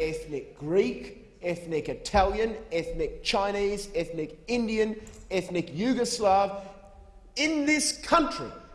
ethnic Greek, ethnic Italian, ethnic Chinese, ethnic Indian, ethnic Yugoslav. In this country